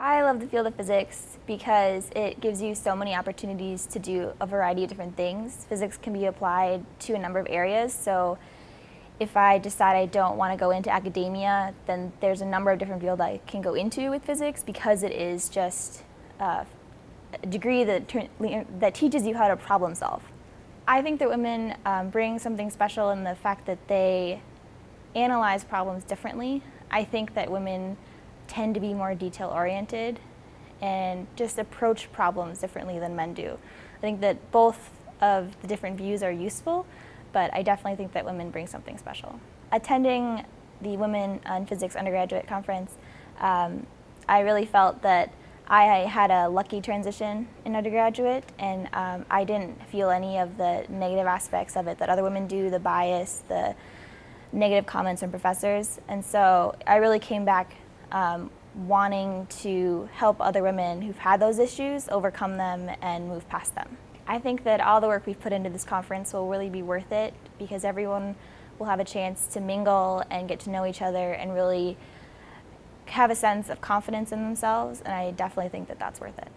I love the field of physics because it gives you so many opportunities to do a variety of different things. Physics can be applied to a number of areas, so if I decide I don't want to go into academia, then there's a number of different fields I can go into with physics because it is just uh, a degree that, that teaches you how to problem solve. I think that women um, bring something special in the fact that they analyze problems differently. I think that women tend to be more detail oriented and just approach problems differently than men do. I think that both of the different views are useful, but I definitely think that women bring something special. Attending the Women in Physics undergraduate conference, um, I really felt that I had a lucky transition in undergraduate and um, I didn't feel any of the negative aspects of it that other women do, the bias, the negative comments from professors. And so I really came back um, wanting to help other women who've had those issues overcome them and move past them. I think that all the work we've put into this conference will really be worth it because everyone will have a chance to mingle and get to know each other and really have a sense of confidence in themselves and I definitely think that that's worth it.